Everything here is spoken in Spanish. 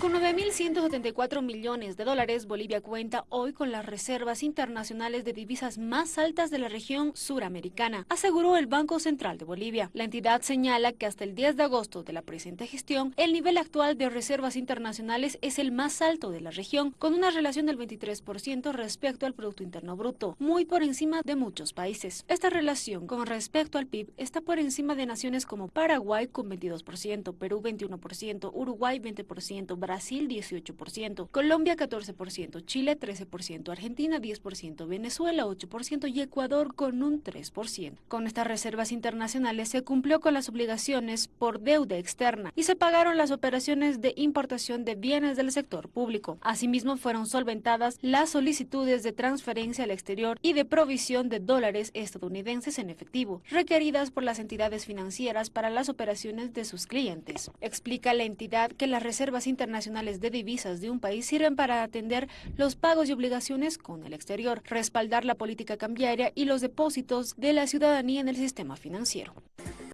Con 9.174 millones de dólares, Bolivia cuenta hoy con las reservas internacionales de divisas más altas de la región suramericana, aseguró el Banco Central de Bolivia. La entidad señala que hasta el 10 de agosto de la presente gestión, el nivel actual de reservas internacionales es el más alto de la región, con una relación del 23% respecto al Producto Interno Bruto, muy por encima de muchos países. Esta relación con respecto al PIB está por encima de naciones como Paraguay con 22%, Perú 21%, Uruguay 20%, Brasil 18%, Colombia 14%, Chile 13%, Argentina 10%, Venezuela 8% y Ecuador con un 3%. Con estas reservas internacionales se cumplió con las obligaciones por deuda externa y se pagaron las operaciones de importación de bienes del sector público. Asimismo fueron solventadas las solicitudes de transferencia al exterior y de provisión de dólares estadounidenses en efectivo, requeridas por las entidades financieras para las operaciones de sus clientes. Explica la entidad que las reservas internacionales nacionales de divisas de un país sirven para atender los pagos y obligaciones con el exterior, respaldar la política cambiaria y los depósitos de la ciudadanía en el sistema financiero.